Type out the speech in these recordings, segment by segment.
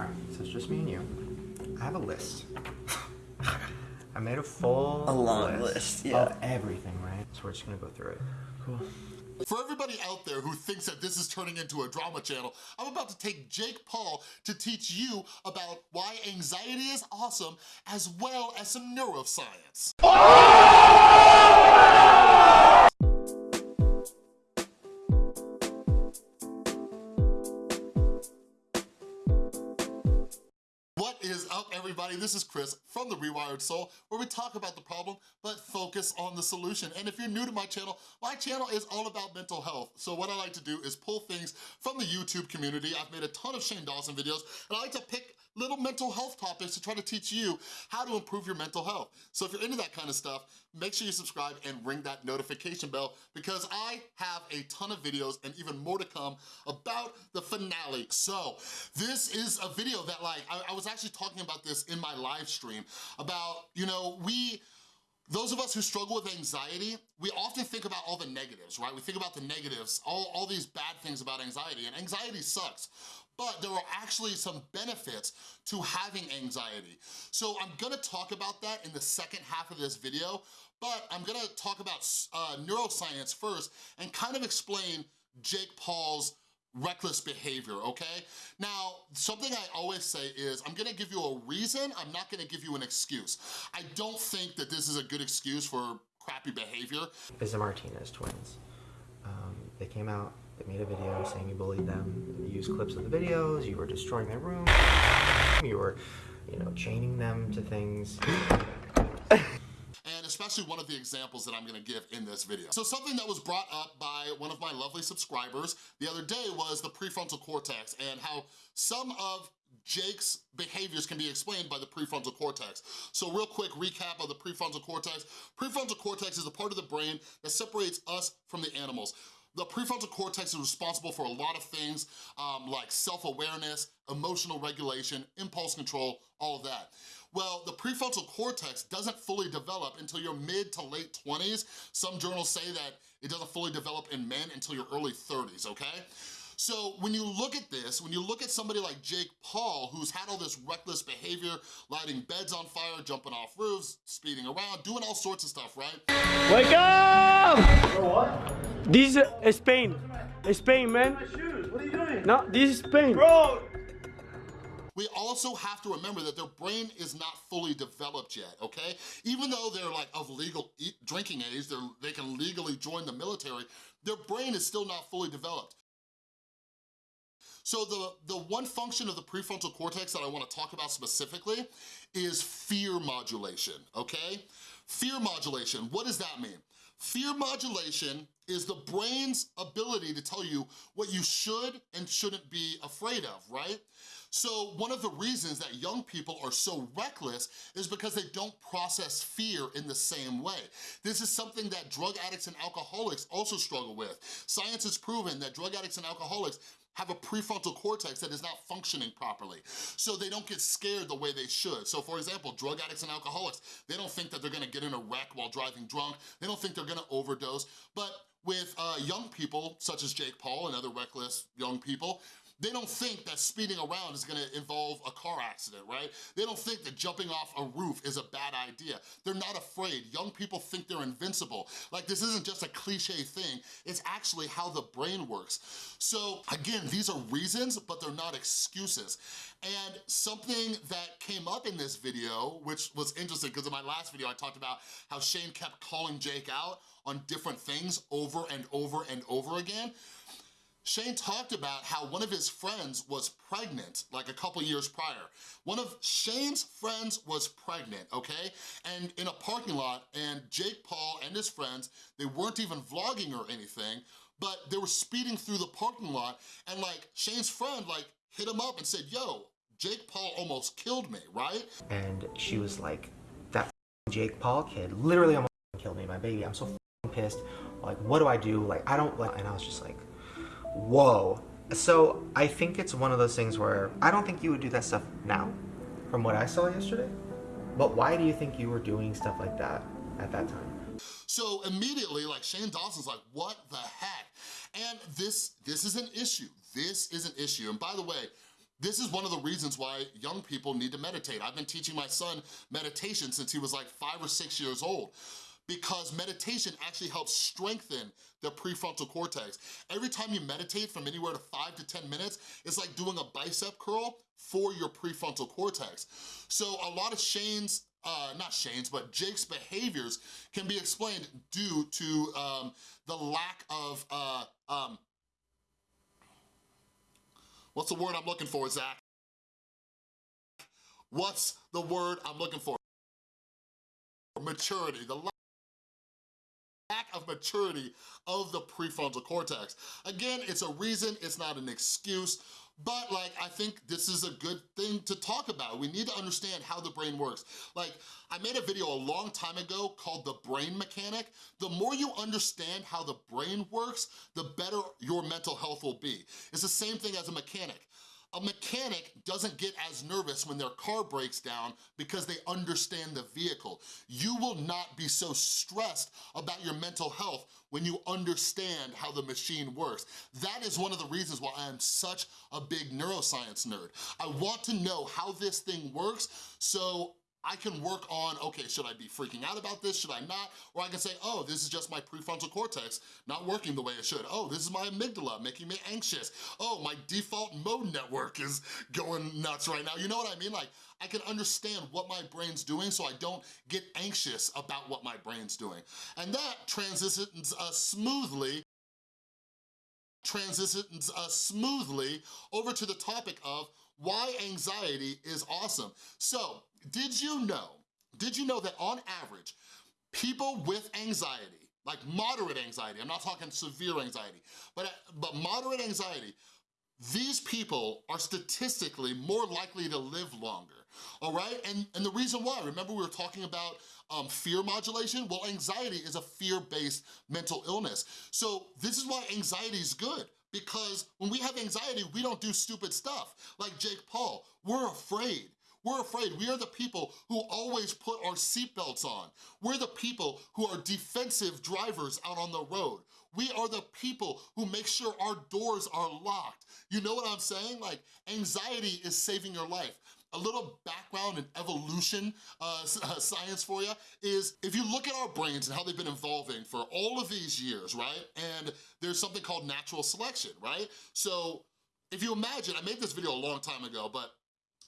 All right, so it's just me and you. I have a list. I made a full A long list, yeah. of everything, right? So we're just gonna go through it. Cool. For everybody out there who thinks that this is turning into a drama channel, I'm about to take Jake Paul to teach you about why anxiety is awesome as well as some neuroscience. What everybody? This is Chris from The Rewired Soul, where we talk about the problem, but focus on the solution. And if you're new to my channel, my channel is all about mental health. So what I like to do is pull things from the YouTube community. I've made a ton of Shane Dawson videos, and I like to pick little mental health topics to try to teach you how to improve your mental health. So if you're into that kind of stuff, make sure you subscribe and ring that notification bell because I have a ton of videos and even more to come about the finale. So this is a video that like, I, I was actually talking about this in my live stream about, you know, we, those of us who struggle with anxiety, we often think about all the negatives, right? We think about the negatives, all, all these bad things about anxiety, and anxiety sucks but there are actually some benefits to having anxiety. So I'm gonna talk about that in the second half of this video, but I'm gonna talk about uh, neuroscience first and kind of explain Jake Paul's reckless behavior, okay? Now, something I always say is, I'm gonna give you a reason, I'm not gonna give you an excuse. I don't think that this is a good excuse for crappy behavior. Is the Martinez twins. Um, they came out they made a video saying you bullied them. You used clips of the videos, you were destroying their room, you were, you know, chaining them to things. Especially one of the examples that I'm gonna give in this video. So something that was brought up by one of my lovely subscribers the other day was the prefrontal cortex and how some of Jake's behaviors can be explained by the prefrontal cortex. So real quick recap of the prefrontal cortex. Prefrontal cortex is a part of the brain that separates us from the animals. The prefrontal cortex is responsible for a lot of things um, like self-awareness, emotional regulation, impulse control, all of that. Well, the prefrontal cortex doesn't fully develop until your mid to late 20s. Some journals say that it doesn't fully develop in men until your early 30s, okay? So when you look at this, when you look at somebody like Jake Paul, who's had all this reckless behavior, lighting beds on fire, jumping off roofs, speeding around, doing all sorts of stuff, right? Wake up! What? This is Spain. Spain, man. What are you doing? No, this is Spain. Bro! we also have to remember that their brain is not fully developed yet, okay? Even though they're like of legal e drinking age, they can legally join the military, their brain is still not fully developed. So the, the one function of the prefrontal cortex that I wanna talk about specifically is fear modulation, okay? Fear modulation, what does that mean? Fear modulation is the brain's ability to tell you what you should and shouldn't be afraid of, right? So one of the reasons that young people are so reckless is because they don't process fear in the same way. This is something that drug addicts and alcoholics also struggle with. Science has proven that drug addicts and alcoholics have a prefrontal cortex that is not functioning properly. So they don't get scared the way they should. So for example, drug addicts and alcoholics, they don't think that they're gonna get in a wreck while driving drunk. They don't think they're gonna overdose. But with uh, young people, such as Jake Paul and other reckless young people, they don't think that speeding around is gonna involve a car accident, right? They don't think that jumping off a roof is a bad idea. They're not afraid. Young people think they're invincible. Like this isn't just a cliche thing, it's actually how the brain works. So again, these are reasons, but they're not excuses. And something that came up in this video, which was interesting because in my last video I talked about how Shane kept calling Jake out on different things over and over and over again. Shane talked about how one of his friends was pregnant like a couple years prior. One of Shane's friends was pregnant, okay? And in a parking lot, and Jake Paul and his friends, they weren't even vlogging or anything, but they were speeding through the parking lot, and like Shane's friend like hit him up and said, yo, Jake Paul almost killed me, right? And she was like, that Jake Paul kid literally almost killed me, my baby. I'm so pissed. Like, what do I do? Like, I don't like, and I was just like, whoa. So I think it's one of those things where I don't think you would do that stuff now, from what I saw yesterday. But why do you think you were doing stuff like that at that time? So immediately, like Shane Dawson's like, what the heck? And this, this is an issue. This is an issue. And by the way, This is one of the reasons why young people need to meditate. I've been teaching my son meditation since he was like five or six years old because meditation actually helps strengthen the prefrontal cortex. Every time you meditate from anywhere to five to 10 minutes, it's like doing a bicep curl for your prefrontal cortex. So a lot of Shane's, uh, not Shane's, but Jake's behaviors can be explained due to um, the lack of, uh, um, what's the word I'm looking for, Zach? What's the word I'm looking for? Maturity, the lack of maturity of the prefrontal cortex. Again, it's a reason, it's not an excuse, but like, I think this is a good thing to talk about. We need to understand how the brain works. Like, I made a video a long time ago called The Brain Mechanic. The more you understand how the brain works, the better your mental health will be. It's the same thing as a mechanic. A mechanic doesn't get as nervous when their car breaks down because they understand the vehicle. You will not be so stressed about your mental health when you understand how the machine works. That is one of the reasons why I am such a big neuroscience nerd. I want to know how this thing works so I can work on, okay, should I be freaking out about this? Should I not? Or I can say, oh, this is just my prefrontal cortex not working the way it should. Oh, this is my amygdala making me anxious. Oh, my default mode network is going nuts right now. You know what I mean? Like, I can understand what my brain's doing so I don't get anxious about what my brain's doing. And that transitions us smoothly transitions us smoothly over to the topic of why anxiety is awesome. So, did you know, did you know that on average, people with anxiety, like moderate anxiety, I'm not talking severe anxiety, but, but moderate anxiety, these people are statistically more likely to live longer, all right? And, and the reason why, remember we were talking about um, fear modulation? Well, anxiety is a fear-based mental illness. So this is why anxiety is good because when we have anxiety, we don't do stupid stuff. Like Jake Paul, we're afraid. We're afraid. We are the people who always put our seatbelts on. We're the people who are defensive drivers out on the road. We are the people who make sure our doors are locked. You know what I'm saying? Like, anxiety is saving your life. A little background and evolution uh, uh, science for you is if you look at our brains and how they've been evolving for all of these years, right? And there's something called natural selection, right? So if you imagine, I made this video a long time ago, but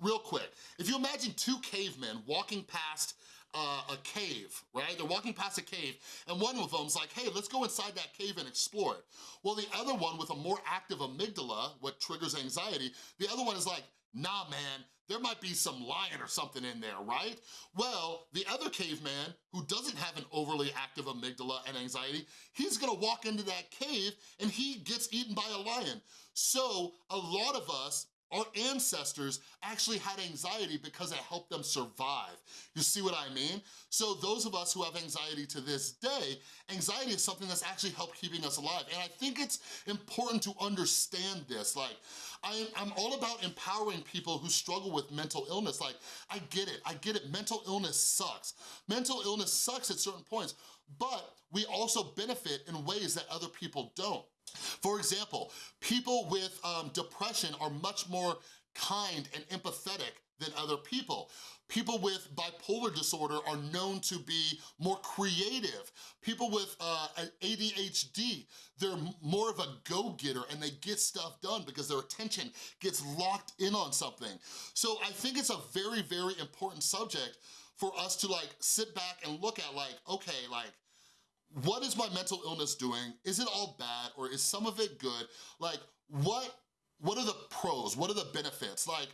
real quick, if you imagine two cavemen walking past uh, a cave, right? They're walking past a cave and one of them's like, hey, let's go inside that cave and explore it. Well, the other one with a more active amygdala, what triggers anxiety, the other one is like, nah, man, there might be some lion or something in there, right? Well, the other caveman who doesn't have an overly active amygdala and anxiety, he's gonna walk into that cave and he gets eaten by a lion. So a lot of us our ancestors actually had anxiety because it helped them survive. You see what I mean? So those of us who have anxiety to this day, anxiety is something that's actually helped keeping us alive. And I think it's important to understand this. Like, I, I'm all about empowering people who struggle with mental illness. Like, I get it, I get it, mental illness sucks. Mental illness sucks at certain points, but we also benefit in ways that other people don't. For example, people with um, depression are much more kind and empathetic than other people. People with bipolar disorder are known to be more creative. People with uh, ADHD, they're more of a go-getter and they get stuff done because their attention gets locked in on something. So I think it's a very, very important subject for us to like sit back and look at like, okay, like, what is my mental illness doing? Is it all bad or is some of it good? Like, what, what are the pros? What are the benefits? Like,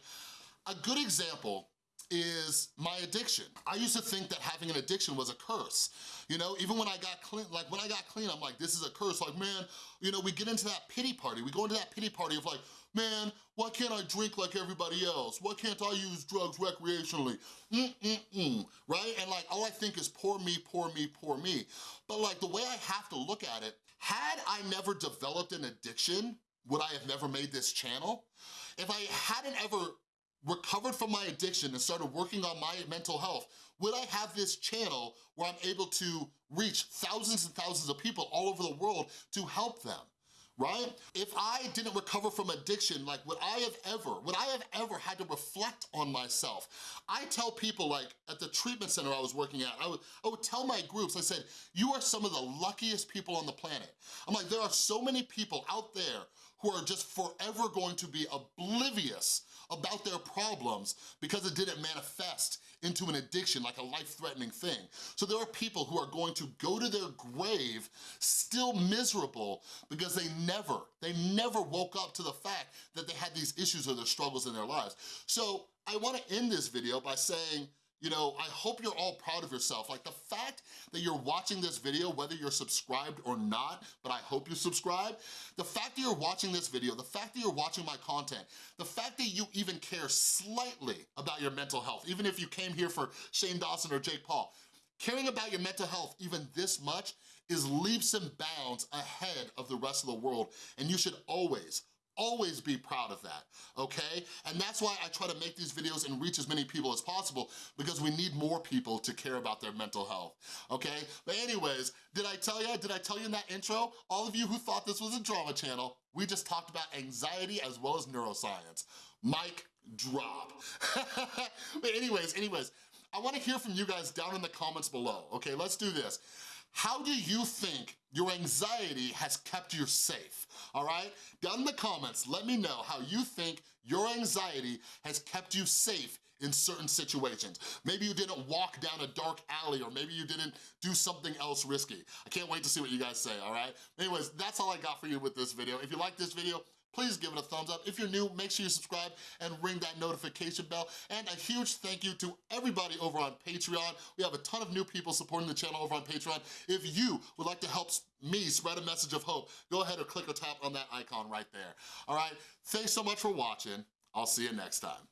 a good example is my addiction. I used to think that having an addiction was a curse. You know, even when I got clean, like when I got clean, I'm like, this is a curse. Like, man, you know, we get into that pity party. We go into that pity party of like, man, why can't I drink like everybody else? Why can't I use drugs recreationally? Mm-mm-mm, right? And like, all I think is poor me, poor me, poor me. But like, the way I have to look at it, had I never developed an addiction, would I have never made this channel? If I hadn't ever recovered from my addiction and started working on my mental health, would I have this channel where I'm able to reach thousands and thousands of people all over the world to help them? Right? If I didn't recover from addiction, like would I have ever, would I have ever had to reflect on myself? I tell people like at the treatment center I was working at, I would, I would tell my groups, I said, you are some of the luckiest people on the planet. I'm like, there are so many people out there who are just forever going to be oblivious about their problems because it didn't manifest into an addiction, like a life-threatening thing. So there are people who are going to go to their grave still miserable because they never, they never woke up to the fact that they had these issues or their struggles in their lives. So I wanna end this video by saying, you know, I hope you're all proud of yourself. Like the fact that you're watching this video, whether you're subscribed or not, but I hope you subscribe, the fact that you're watching this video, the fact that you're watching my content, the fact that you even care slightly about your mental health, even if you came here for Shane Dawson or Jake Paul, caring about your mental health even this much is leaps and bounds ahead of the rest of the world, and you should always, always be proud of that, okay? And that's why I try to make these videos and reach as many people as possible because we need more people to care about their mental health, okay? But anyways, did I tell you, did I tell you in that intro? All of you who thought this was a drama channel, we just talked about anxiety as well as neuroscience. Mic drop. but anyways, anyways, I wanna hear from you guys down in the comments below, okay? Let's do this. How do you think your anxiety has kept you safe, all right? Down in the comments, let me know how you think your anxiety has kept you safe in certain situations. Maybe you didn't walk down a dark alley or maybe you didn't do something else risky. I can't wait to see what you guys say, all right? Anyways, that's all I got for you with this video. If you like this video, please give it a thumbs up. If you're new, make sure you subscribe and ring that notification bell. And a huge thank you to everybody over on Patreon. We have a ton of new people supporting the channel over on Patreon. If you would like to help me spread a message of hope, go ahead or click or tap on that icon right there. All right, thanks so much for watching. I'll see you next time.